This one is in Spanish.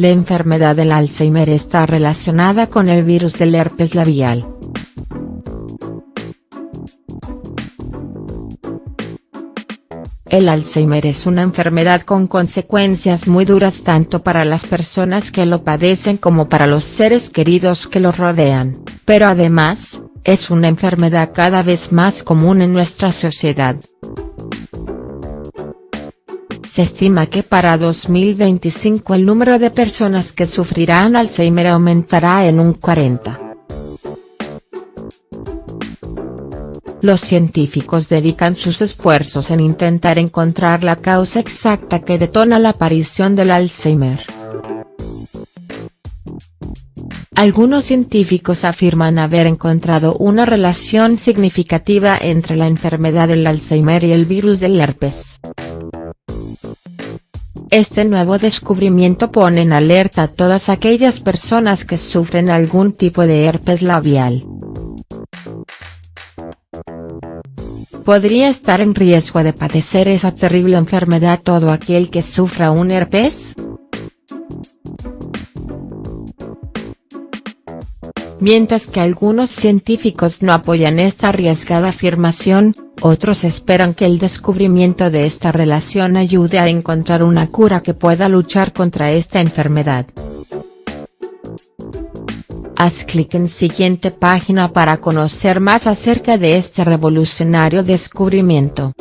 La enfermedad del Alzheimer está relacionada con el virus del herpes labial. El Alzheimer es una enfermedad con consecuencias muy duras tanto para las personas que lo padecen como para los seres queridos que lo rodean, pero además, es una enfermedad cada vez más común en nuestra sociedad. Se estima que para 2025 el número de personas que sufrirán Alzheimer aumentará en un 40. Los científicos dedican sus esfuerzos en intentar encontrar la causa exacta que detona la aparición del Alzheimer. Algunos científicos afirman haber encontrado una relación significativa entre la enfermedad del Alzheimer y el virus del herpes. Este nuevo descubrimiento pone en alerta a todas aquellas personas que sufren algún tipo de herpes labial. ¿Podría estar en riesgo de padecer esa terrible enfermedad todo aquel que sufra un herpes?. Mientras que algunos científicos no apoyan esta arriesgada afirmación, otros esperan que el descubrimiento de esta relación ayude a encontrar una cura que pueda luchar contra esta enfermedad. Haz clic en siguiente página para conocer más acerca de este revolucionario descubrimiento.